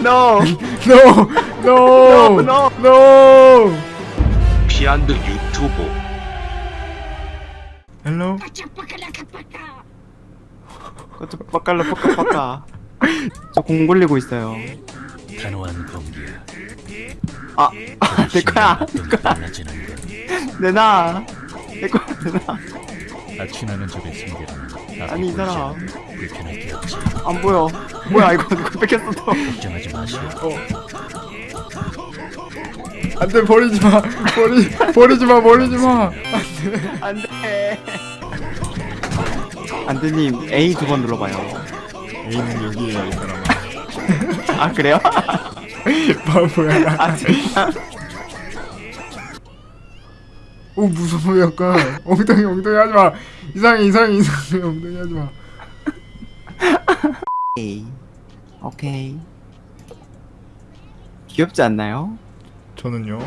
No. No! No! No, No! 피안드 유튜브 Hello? 저 빡갈라 빡까 저공 굴리고 있어요. 단호한 공기야. 아, 아, 내 거야. 달라지는 건 내놔. 내 거야, 내놔. 악취나는 적의 승계는 아니, 이 사람. 없지. 안 보여. 뭐야, 이거 누구 뺏겼어, 또. 걱정하지 마시오. 안 돼, 버리지 마! 버리, 버리지 마, 버리지 마! 안 돼. 안드님, A 두 번 눌러봐요. A는 여기에요, 이 사람아. 아, 그래요? 바보야. 아, 진짜? 오, 무서워, 약간. 엉덩이, 엉덩이 하지 마! 이상해, 이상해, 이상해. 엉덩이 하지 마. A. 오케이. 귀엽지 않나요? 저는요.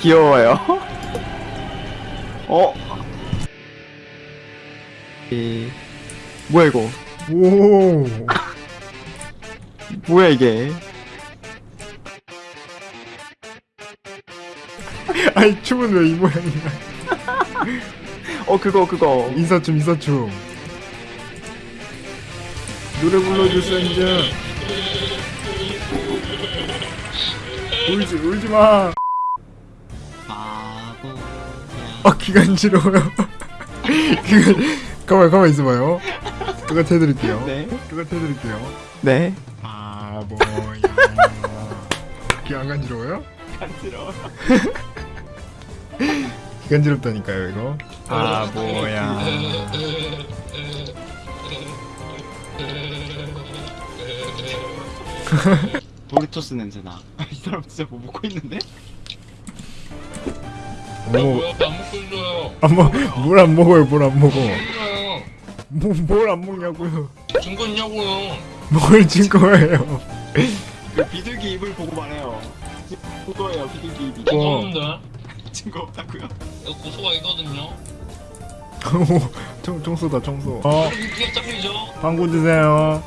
귀여워요. 어? 이 뭐야 이거? 오! 뭐야 이게? 아니, 춤은 왜 이 모양이야? 어 그거 그거. 인사춤, 인사춤. 노래 불러주세요, 이제. 울지, 울지 마! 바보야. 아, 기간지러워요. 기간, 가만, 가만 있어봐요. 똑같이 해드릴게요. 네. 똑같이 해드릴게요. 네. 바보야. 기안 간지러워요? 간지러워. 기간지럽다니까요, 이거. 바보야. 도리토스 냄새 나. 이 사람 진짜 뭐 먹고 있는데? 뭐, 왜안 먹고 있어요? 안 먹, 뭘안 먹어요, 뭘안 먹어. 뭐, 뭘안 먹냐고요. 증거 있냐고요? 뭘진 거예요. 그 비둘기 입을 보고 말해요. 그거예요 비둘기 입이. 어. 없는데 증거 없다고요? 이거 고소가 있거든요. 오, 청, 청소다, 청소. 어, 이게 잡히죠? 방구 드세요.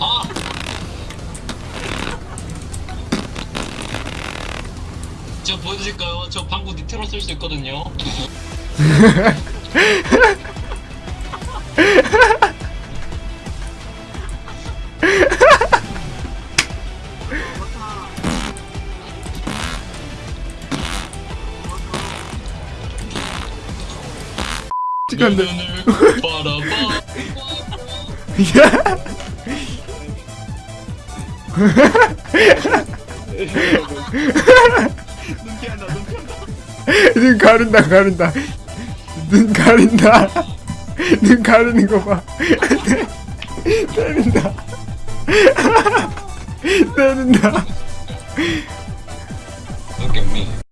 아! 제가 보여드릴까요? 저 방구 니트로 쓸 수 있거든요. 찍었는데. 눈눈 피한다. 눈 가린다. 눈 가린다. 눈 가리는 거 봐. 때린다. 때린다. Look at me.